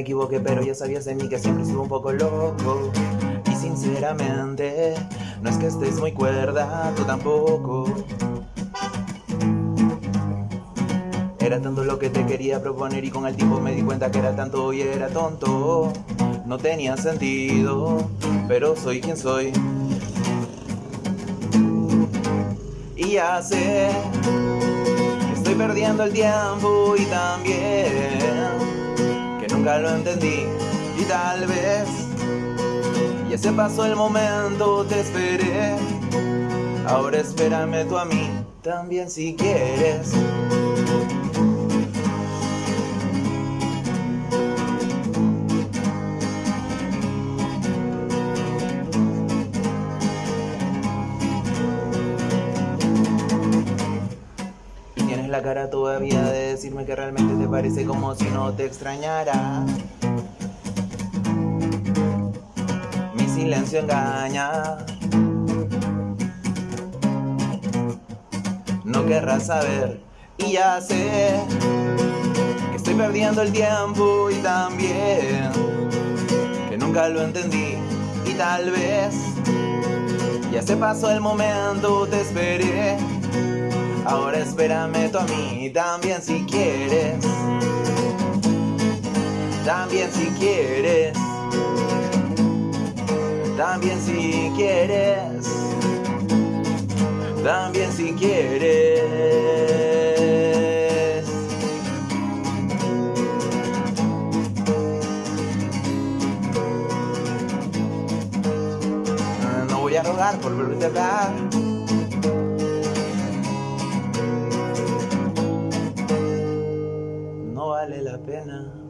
me equivoqué, pero ya sabías de mí que siempre estuve un poco loco. Y sinceramente, no es que estés muy cuerda, tú tampoco. Era tanto lo que te quería proponer y con el tiempo me di cuenta que era tanto y era tonto. No tenía sentido, pero soy quien soy. Y ya sé que estoy perdiendo el tiempo y también nunca lo entendí y tal vez ya se pasó el momento, te esperé. Ahora espérame tú a mí también si quieres. La cara todavía de decirme que realmente te parece como si no te extrañara. Mi silencio engaña. No querrás saber y ya sé que estoy perdiendo el tiempo y también que nunca lo entendí y tal vez ya se pasó el momento, te esperé. Ahora espérame tú a mí también si quieres. También si quieres. También si quieres. También si quieres. No voy a rogar por volverte a hablar. Vale la pena.